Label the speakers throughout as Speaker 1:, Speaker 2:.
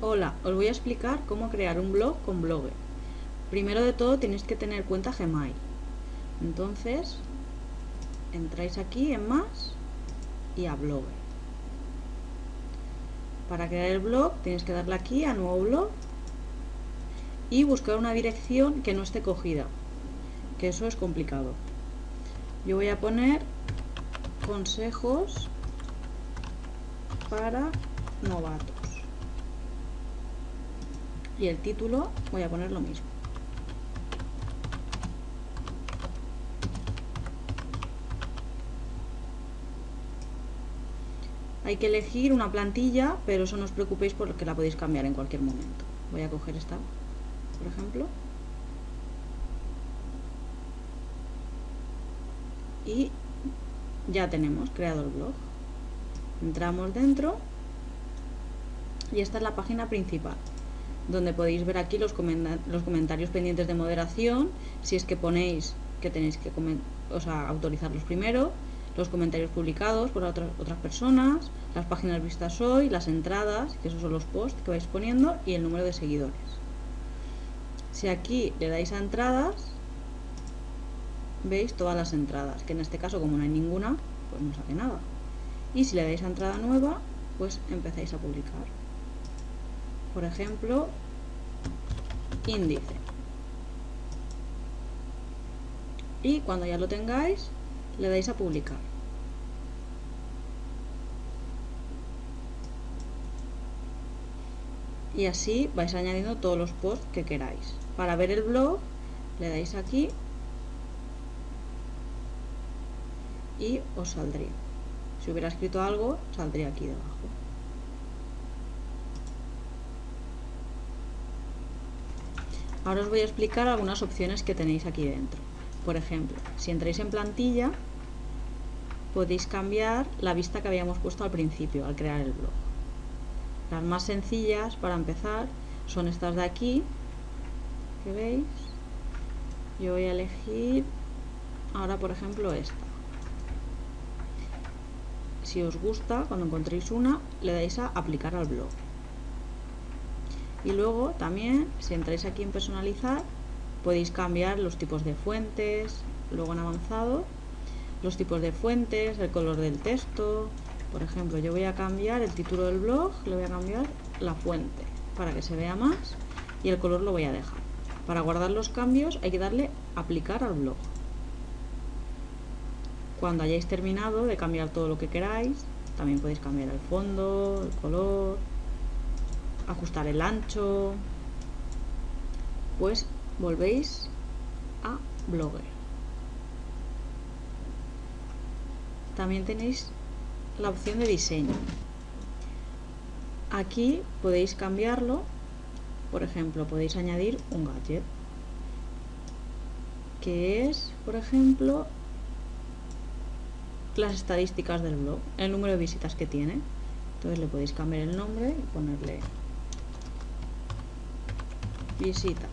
Speaker 1: Hola, os voy a explicar cómo crear un blog con Blogger. Primero de todo tenéis que tener cuenta Gmail. Entonces, entráis aquí en más y a Blogger. Para crear el blog tenéis que darle aquí a nuevo blog y buscar una dirección que no esté cogida, que eso es complicado. Yo voy a poner consejos para novatos y el título voy a poner lo mismo. Hay que elegir una plantilla pero eso no os preocupéis porque la podéis cambiar en cualquier momento. Voy a coger esta por ejemplo. Y ya tenemos creado el blog. Entramos dentro y esta es la página principal donde podéis ver aquí los, los comentarios pendientes de moderación, si es que ponéis que tenéis que autorizarlos primero, los comentarios publicados por otras, otras personas, las páginas vistas hoy, las entradas, que esos son los posts que vais poniendo, y el número de seguidores. Si aquí le dais a entradas, veis todas las entradas, que en este caso como no hay ninguna, pues no sale nada. Y si le dais a entrada nueva, pues empezáis a publicar por ejemplo, índice. Y cuando ya lo tengáis, le dais a publicar. Y así vais añadiendo todos los posts que queráis. Para ver el blog, le dais aquí y os saldría. Si hubiera escrito algo, saldría aquí debajo. Ahora os voy a explicar algunas opciones que tenéis aquí dentro. Por ejemplo, si entráis en plantilla, podéis cambiar la vista que habíamos puesto al principio, al crear el blog. Las más sencillas, para empezar, son estas de aquí, que veis. Yo voy a elegir ahora, por ejemplo, esta. Si os gusta, cuando encontréis una, le dais a aplicar al blog y luego también si entráis aquí en personalizar podéis cambiar los tipos de fuentes luego en avanzado los tipos de fuentes, el color del texto. Por ejemplo yo voy a cambiar el título del blog le voy a cambiar la fuente para que se vea más y el color lo voy a dejar. Para guardar los cambios hay que darle aplicar al blog. Cuando hayáis terminado de cambiar todo lo que queráis también podéis cambiar el fondo, el color ajustar el ancho. Pues volvéis a Blogger. También tenéis la opción de diseño. Aquí podéis cambiarlo. Por ejemplo podéis añadir un gadget que es por ejemplo las estadísticas del blog el número de visitas que tiene. Entonces le podéis cambiar el nombre y ponerle visitas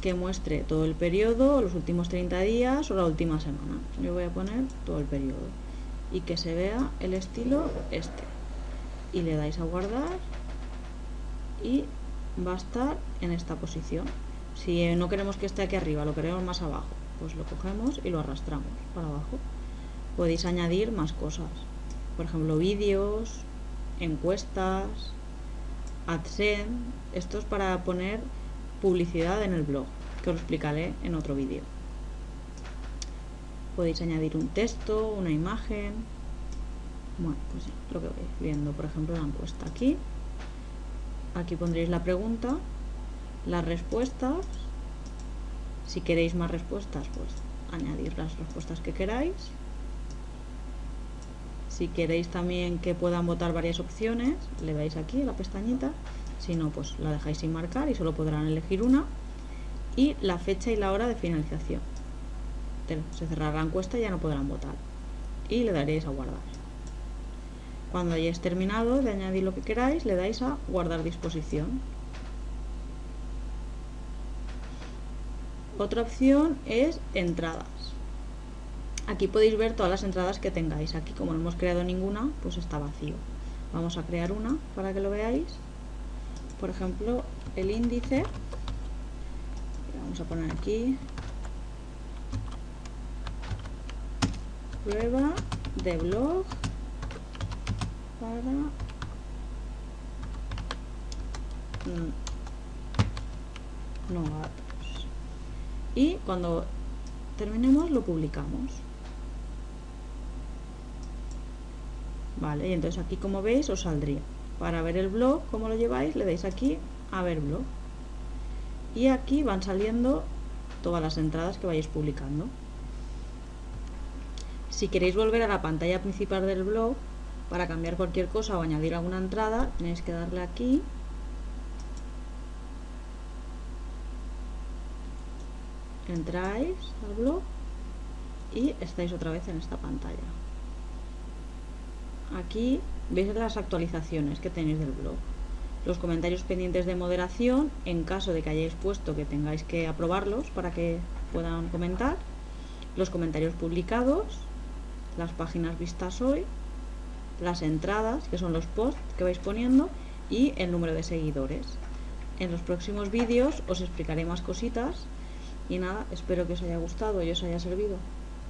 Speaker 1: que muestre todo el periodo, los últimos 30 días o la última semana. Yo voy a poner todo el periodo y que se vea el estilo este. Y le dais a guardar y va a estar en esta posición. Si no queremos que esté aquí arriba, lo queremos más abajo, pues lo cogemos y lo arrastramos para abajo. Podéis añadir más cosas, por ejemplo vídeos, encuestas, AdSense, esto es para poner publicidad en el blog, que os explicaré en otro vídeo. Podéis añadir un texto, una imagen. Bueno, pues lo que vais viendo, por ejemplo, la encuesta aquí. Aquí pondréis la pregunta, las respuestas. Si queréis más respuestas, pues añadir las respuestas que queráis. Si queréis también que puedan votar varias opciones, le dais aquí la pestañita. Si no, pues la dejáis sin marcar y solo podrán elegir una. Y la fecha y la hora de finalización. Se cerrará la encuesta y ya no podrán votar. Y le daréis a guardar. Cuando hayáis terminado de añadir lo que queráis, le dais a guardar disposición. Otra opción es entradas. Aquí podéis ver todas las entradas que tengáis. Aquí como no hemos creado ninguna, pues está vacío. vamos a crear una para que lo veáis. Por ejemplo el índice. Vamos a poner aquí. Prueba de blog para mm, novatos. Y cuando terminemos lo publicamos vale y entonces aquí como veis os saldría. Para ver el blog como lo lleváis le dais aquí a ver blog. Y aquí van saliendo todas las entradas que vayáis publicando. Si queréis volver a la pantalla principal del blog para cambiar cualquier cosa o añadir alguna entrada, tenéis que darle aquí. Entráis al blog y estáis otra vez en esta pantalla aquí veis las actualizaciones que tenéis del blog los comentarios pendientes de moderación en caso de que hayáis puesto que tengáis que aprobarlos para que puedan comentar los comentarios publicados las páginas vistas hoy, las entradas, que son los posts que vais poniendo, y el número de seguidores. En los próximos vídeos os explicaré más cositas y nada, espero que os haya gustado y os haya servido.